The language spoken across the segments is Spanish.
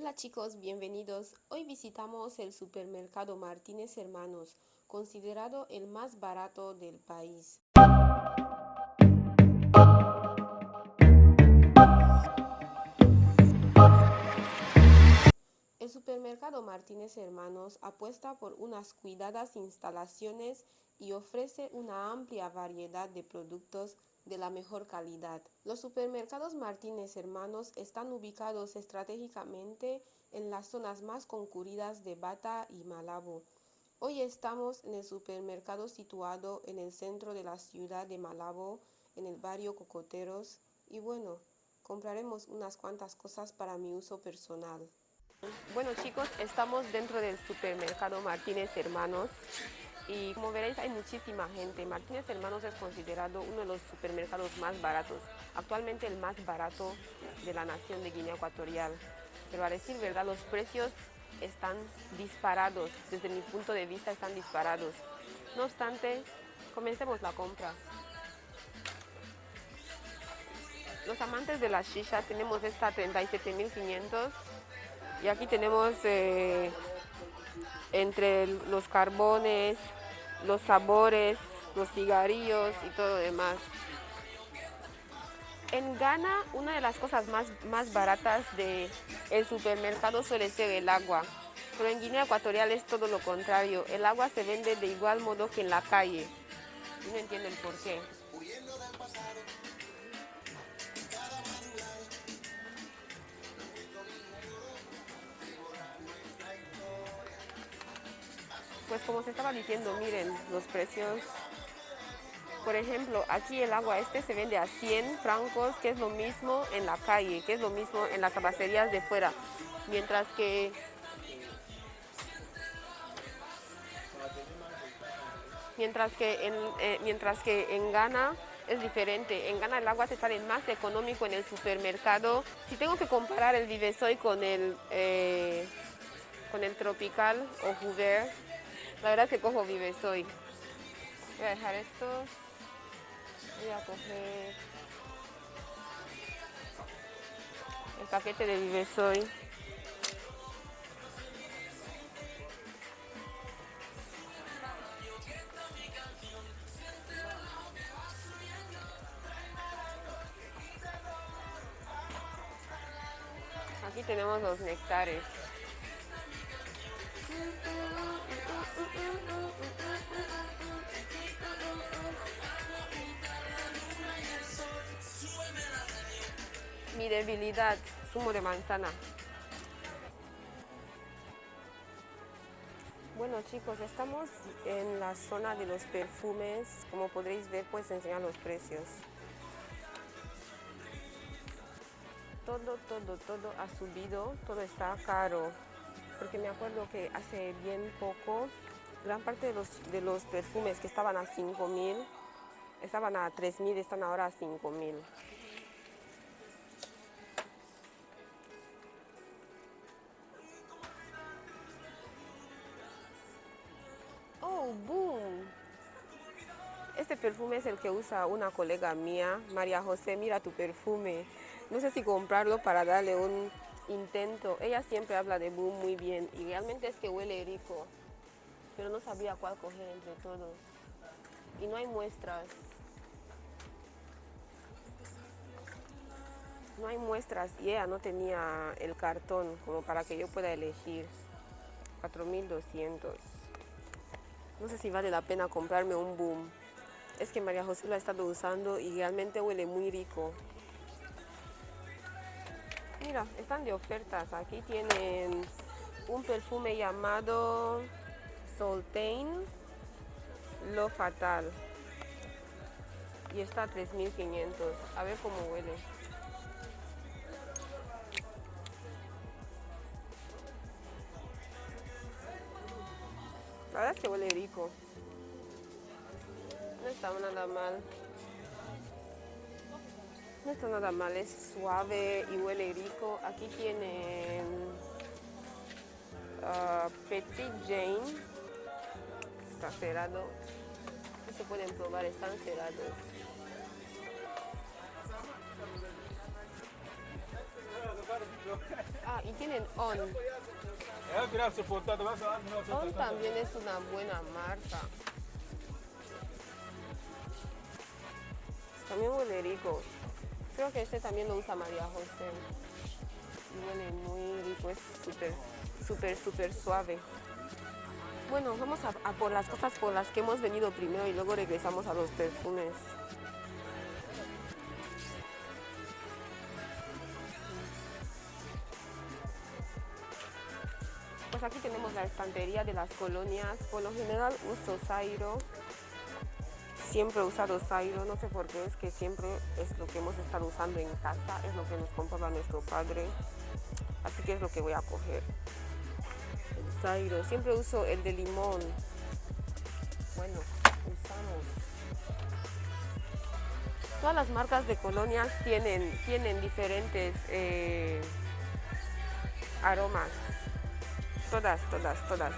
Hola chicos, bienvenidos. Hoy visitamos el supermercado Martínez Hermanos, considerado el más barato del país. El supermercado Martínez Hermanos apuesta por unas cuidadas instalaciones y ofrece una amplia variedad de productos de la mejor calidad. Los supermercados Martínez Hermanos están ubicados estratégicamente en las zonas más concurridas de Bata y Malabo. Hoy estamos en el supermercado situado en el centro de la ciudad de Malabo, en el barrio Cocoteros, y bueno, compraremos unas cuantas cosas para mi uso personal. Bueno chicos, estamos dentro del supermercado Martínez Hermanos y como veréis hay muchísima gente. Martínez Hermanos es considerado uno de los supermercados más baratos, actualmente el más barato de la nación de Guinea Ecuatorial. Pero a decir verdad, los precios están disparados, desde mi punto de vista están disparados. No obstante, comencemos la compra. Los amantes de la shisha tenemos esta 37.500 y aquí tenemos eh, entre los carbones, los sabores, los cigarrillos y todo demás. En Ghana, una de las cosas más, más baratas del el supermercado suele ser el agua, pero en Guinea Ecuatorial es todo lo contrario. El agua se vende de igual modo que en la calle. No entiendo el por qué. Pues como se estaba diciendo, miren los precios. Por ejemplo, aquí el agua este se vende a 100 francos, que es lo mismo en la calle, que es lo mismo en las abasterías de fuera. Mientras que mientras que en, eh, mientras que en Ghana es diferente. En Ghana el agua te sale más económico en el supermercado. Si tengo que comparar el Vivesoy con el, eh, con el Tropical o Juver, la verdad es que cojo Vive Soy. Voy a dejar estos. Voy a coger el paquete de Vive Soy. Aquí tenemos los nectares. Mi debilidad, zumo de manzana. Bueno chicos, estamos en la zona de los perfumes. Como podréis ver, pues enseñar los precios. Todo, todo, todo ha subido, todo está caro porque me acuerdo que hace bien poco, gran parte de los, de los perfumes que estaban a 5 mil, estaban a 3 mil, están ahora a 5 mil. ¡Oh, boom! Este perfume es el que usa una colega mía, María José, mira tu perfume. No sé si comprarlo para darle un intento. Ella siempre habla de Boom muy bien y realmente es que huele rico, pero no sabía cuál coger entre todos. Y no hay muestras. No hay muestras y ella no tenía el cartón como para que yo pueda elegir. 4200. No sé si vale la pena comprarme un boom. Es que María José lo ha estado usando y realmente huele muy rico. Mira, están de ofertas. Aquí tienen un perfume llamado Soltain Lo Fatal. Y está a 3500. A ver cómo huele. La verdad es que huele rico. No está nada mal. No está nada mal, es suave y huele rico. Aquí tienen uh, Petit Jane. Está cerrado. No se pueden probar, están cerrados. Ah, y tienen On. On también es una buena marca. También huele rico. Creo que este también lo usa María José. Huele muy rico, es súper, súper, súper suave. Bueno, vamos a, por las cosas por las que hemos venido primero y luego regresamos a los perfumes. Pues aquí tenemos la estantería de las colonias. Por lo general uso Zairo. Siempre he usado Zairo, no sé por qué, es que siempre es lo que hemos estado usando en casa, es lo que nos compraba nuestro padre. Así que es lo que voy a coger. Siempre uso el de limón. Bueno, usamos. Todas las marcas de colonias tienen, tienen diferentes eh, aromas. Todas, todas, todas.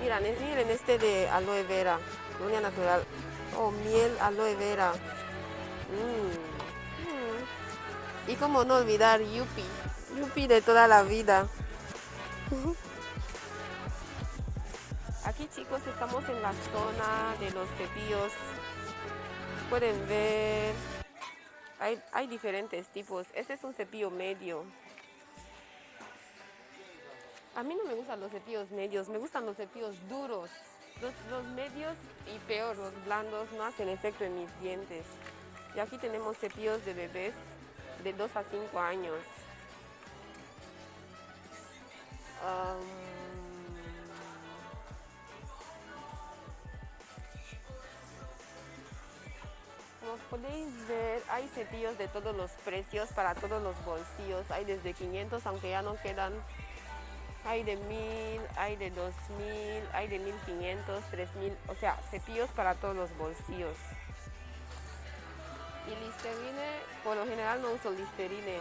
Miren, miren este de aloe vera, colonia natural. Oh, miel aloe vera. Mm, mm. Y como no olvidar Yupi. Yupi de toda la vida. Estamos en la zona de los cepillos. Pueden ver. Hay, hay diferentes tipos. Este es un cepillo medio. A mí no me gustan los cepillos medios, me gustan los cepillos duros. Los, los, medios y peor, los blandos no hacen efecto en mis dientes. Y aquí tenemos cepillos de bebés de 2 a 5 años. Podéis ver, hay cepillos de todos los precios para todos los bolsillos. Hay desde 500, aunque ya no quedan hay de 1000, hay de 2000, hay de 1500, 3000, o sea, cepillos para todos los bolsillos. Y Listerine, por lo general no uso Listerine.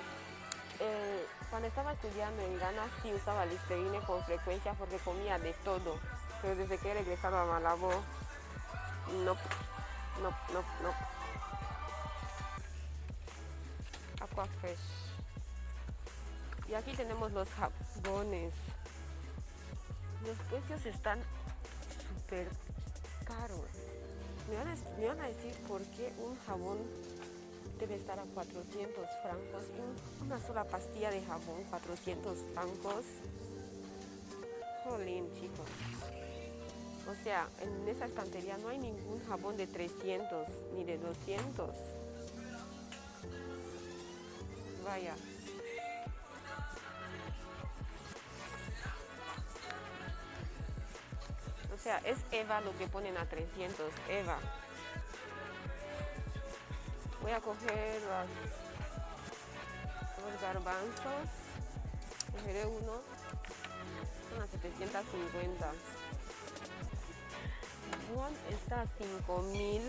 Eh, cuando estaba estudiando en Ghana sí usaba Listerine con frecuencia porque comía de todo. Pero desde que he regresado a Malabo, no, no, no, no. Aquafresh. Y aquí tenemos los jabones. Los precios están súper caros. Me van, a, me van, a, decir por qué un jabón debe estar a 400 francos. una sola pastilla de jabón, 400 francos. Jolín, chicos. O sea, en esa estantería no hay ningún jabón de 300 ni de 200. Vaya. O sea, es Eva lo que ponen a 300, Eva. Voy a coger los, los garbanzos. Cogeré uno. Son a 750. Juan está a 5000.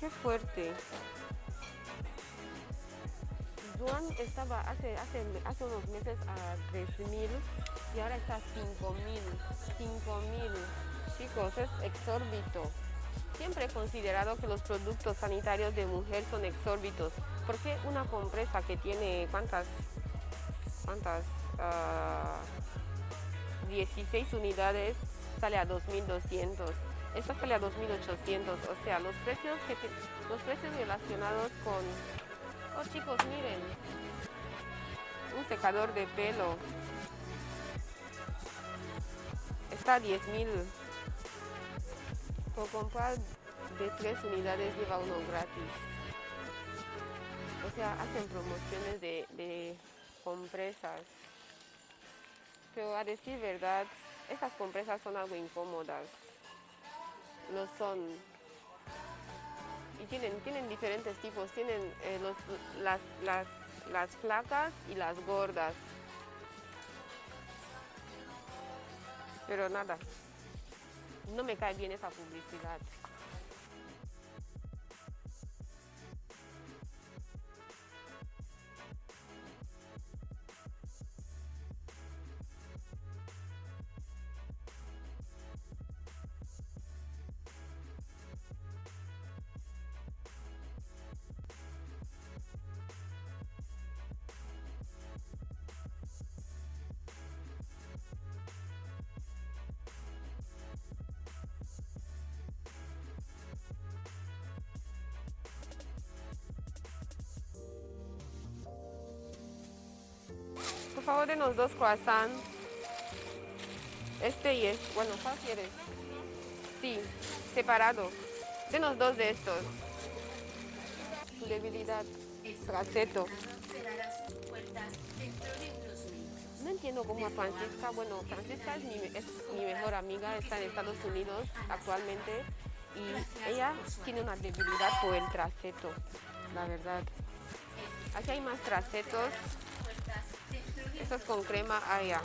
Qué fuerte. Estaba hace, unos meses a 3000 y ahora está a 5000. 5000. Chicos, es exórbito. Siempre he considerado que los productos sanitarios de mujer son exórbitos. porque una compresa que tiene cuántas, cuántas, 16 ah, unidades sale a 2200? Esta sale a 2800. O sea, los precios, los precios relacionados con... Oh chicos, miren. Un secador de pelo está a 10 mil. Por comprar de tres unidades lleva uno gratis. O sea, hacen promociones de, de compresas. Pero a decir verdad, estas compresas son algo incómodas. Lo son. Y tienen, tienen diferentes tipos. Tienen eh, las, las, las flacas y las gordas. Pero nada, no me cae bien esa publicidad. Favor, denos dos croissants. Este y este. Bueno, ¿cuál quieres? Sí, separado. Denos dos de estos. Tu debilidad. Traceto. No entiendo cómo a Francisca, bueno, Francisca es mi, es mi mejor amiga, está en Estados Unidos actualmente y ella tiene una debilidad por el traceto, la verdad. Aquí hay más tracetos. Estos con crema allá.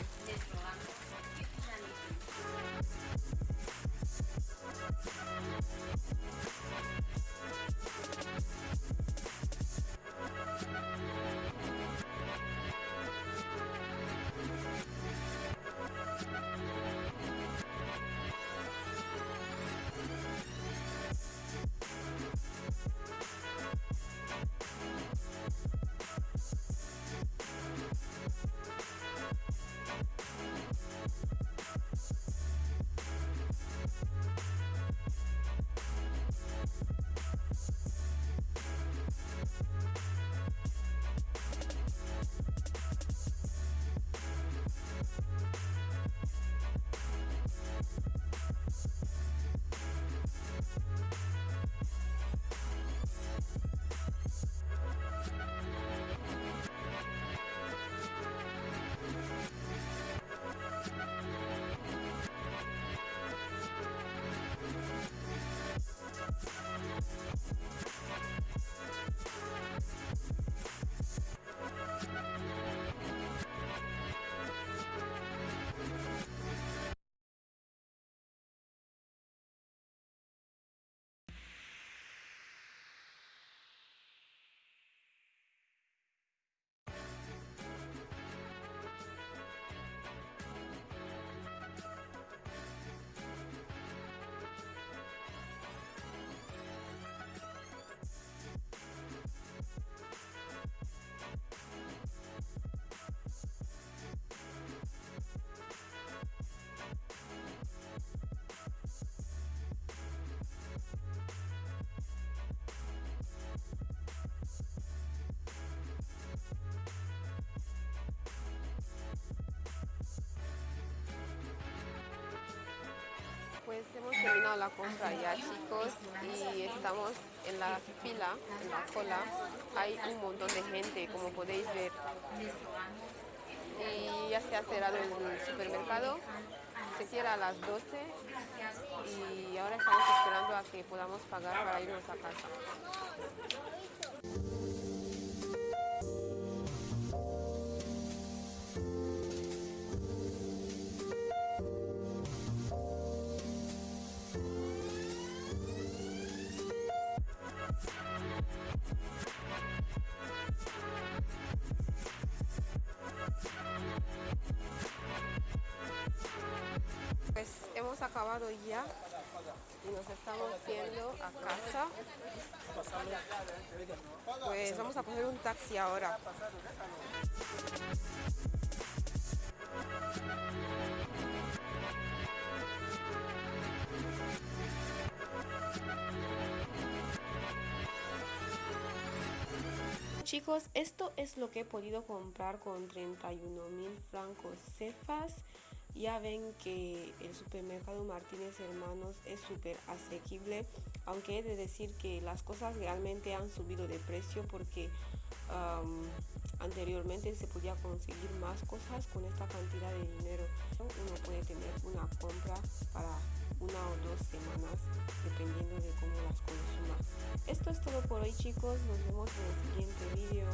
Pues hemos terminado la compra ya chicos y estamos en la fila, en la cola. Hay un montón de gente como podéis ver. Y ya se ha cerrado el supermercado. Se cierra a las 12 y ahora estamos esperando a que podamos pagar para irnos a casa. Acabado ya y nos estamos yendo a casa. Pues vamos a coger un taxi ahora. Chicos, esto es lo que he podido comprar con 31 mil francos cefas. Ya ven que el supermercado Martínez Hermanos es súper asequible, aunque he de decir que las cosas realmente han subido de precio porque anteriormente se podía conseguir más cosas con esta cantidad de dinero. Uno puede tener una compra para una o dos semanas dependiendo de cómo las consuma. Esto es todo por hoy chicos, nos vemos en el siguiente vídeo.